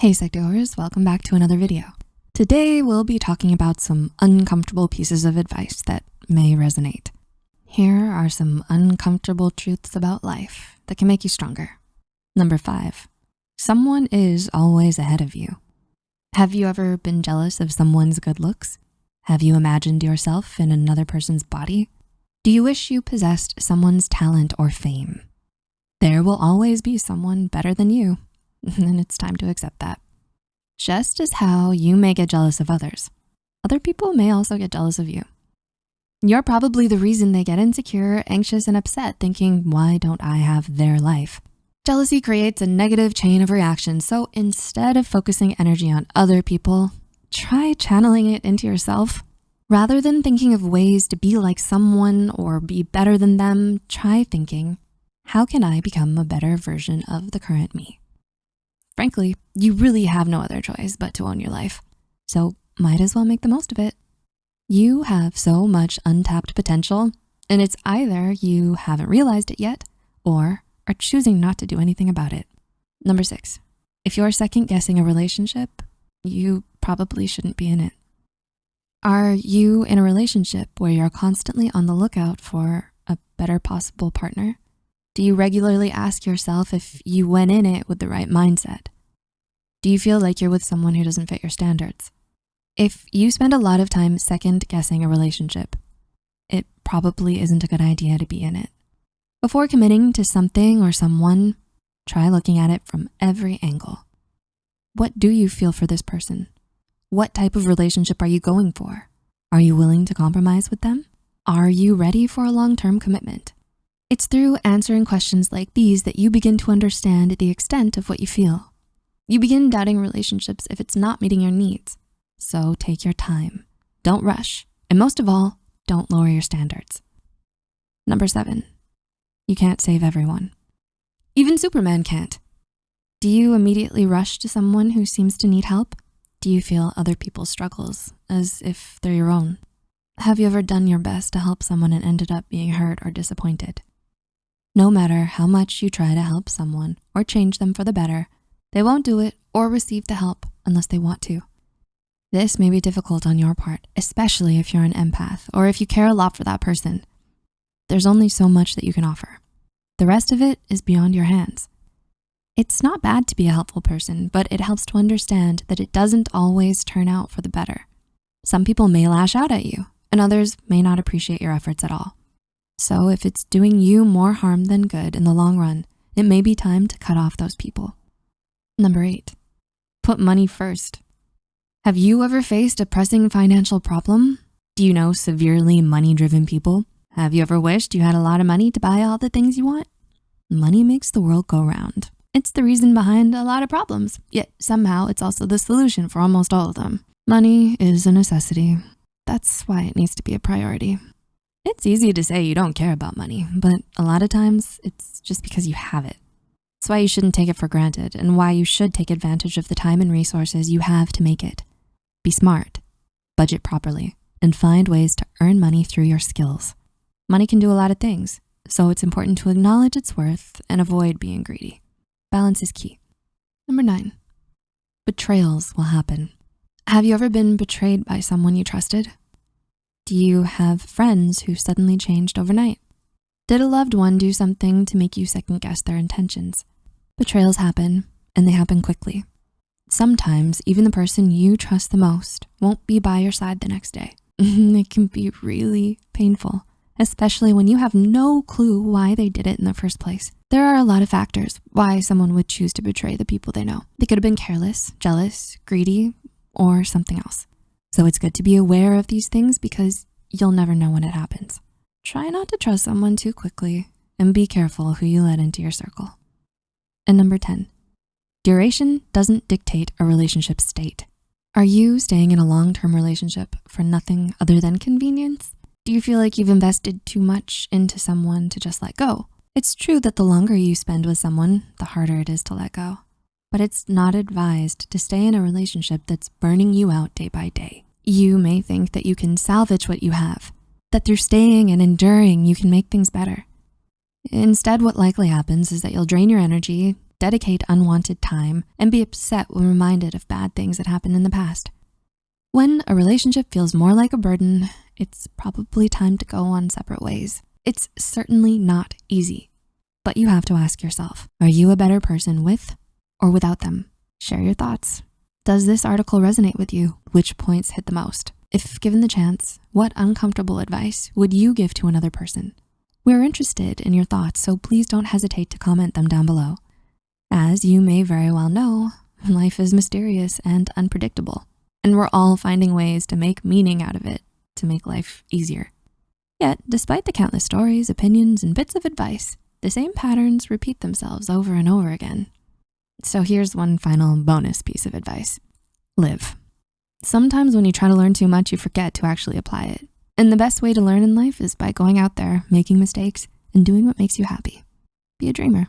Hey Psych2Goers, welcome back to another video. Today, we'll be talking about some uncomfortable pieces of advice that may resonate. Here are some uncomfortable truths about life that can make you stronger. Number five, someone is always ahead of you. Have you ever been jealous of someone's good looks? Have you imagined yourself in another person's body? Do you wish you possessed someone's talent or fame? There will always be someone better than you, and it's time to accept that. Just as how you may get jealous of others, other people may also get jealous of you. You're probably the reason they get insecure, anxious, and upset thinking, why don't I have their life? Jealousy creates a negative chain of reaction. So instead of focusing energy on other people, try channeling it into yourself. Rather than thinking of ways to be like someone or be better than them, try thinking, how can I become a better version of the current me? Frankly, you really have no other choice but to own your life. So might as well make the most of it. You have so much untapped potential and it's either you haven't realized it yet or are choosing not to do anything about it. Number six, if you're second guessing a relationship, you probably shouldn't be in it. Are you in a relationship where you're constantly on the lookout for a better possible partner? Do you regularly ask yourself if you went in it with the right mindset? Do you feel like you're with someone who doesn't fit your standards? If you spend a lot of time second guessing a relationship, it probably isn't a good idea to be in it. Before committing to something or someone, try looking at it from every angle. What do you feel for this person? What type of relationship are you going for? Are you willing to compromise with them? Are you ready for a long-term commitment? It's through answering questions like these that you begin to understand the extent of what you feel. You begin doubting relationships if it's not meeting your needs. So take your time, don't rush, and most of all, don't lower your standards. Number seven, you can't save everyone. Even Superman can't. Do you immediately rush to someone who seems to need help? Do you feel other people's struggles as if they're your own? Have you ever done your best to help someone and ended up being hurt or disappointed? No matter how much you try to help someone or change them for the better, they won't do it or receive the help unless they want to. This may be difficult on your part, especially if you're an empath or if you care a lot for that person. There's only so much that you can offer. The rest of it is beyond your hands. It's not bad to be a helpful person, but it helps to understand that it doesn't always turn out for the better. Some people may lash out at you and others may not appreciate your efforts at all. So if it's doing you more harm than good in the long run, it may be time to cut off those people. Number eight, put money first. Have you ever faced a pressing financial problem? Do you know severely money-driven people? Have you ever wished you had a lot of money to buy all the things you want? Money makes the world go round. It's the reason behind a lot of problems, yet somehow it's also the solution for almost all of them. Money is a necessity. That's why it needs to be a priority. It's easy to say you don't care about money, but a lot of times it's just because you have it. That's why you shouldn't take it for granted and why you should take advantage of the time and resources you have to make it. Be smart, budget properly, and find ways to earn money through your skills. Money can do a lot of things, so it's important to acknowledge its worth and avoid being greedy. Balance is key. Number nine, betrayals will happen. Have you ever been betrayed by someone you trusted? Do you have friends who suddenly changed overnight? Did a loved one do something to make you second guess their intentions? Betrayals happen and they happen quickly. Sometimes even the person you trust the most won't be by your side the next day. it can be really painful especially when you have no clue why they did it in the first place. There are a lot of factors why someone would choose to betray the people they know. They could have been careless, jealous, greedy, or something else. So it's good to be aware of these things because you'll never know when it happens. Try not to trust someone too quickly and be careful who you let into your circle. And number 10, duration doesn't dictate a relationship state. Are you staying in a long-term relationship for nothing other than convenience? Do you feel like you've invested too much into someone to just let go? It's true that the longer you spend with someone, the harder it is to let go. But it's not advised to stay in a relationship that's burning you out day by day. You may think that you can salvage what you have, that through staying and enduring, you can make things better. Instead, what likely happens is that you'll drain your energy, dedicate unwanted time, and be upset when reminded of bad things that happened in the past. When a relationship feels more like a burden, it's probably time to go on separate ways. It's certainly not easy, but you have to ask yourself, are you a better person with or without them? Share your thoughts. Does this article resonate with you? Which points hit the most? If given the chance, what uncomfortable advice would you give to another person? We're interested in your thoughts, so please don't hesitate to comment them down below. As you may very well know, life is mysterious and unpredictable, and we're all finding ways to make meaning out of it to make life easier. Yet, despite the countless stories, opinions, and bits of advice, the same patterns repeat themselves over and over again. So here's one final bonus piece of advice. Live. Sometimes when you try to learn too much, you forget to actually apply it. And the best way to learn in life is by going out there, making mistakes, and doing what makes you happy. Be a dreamer.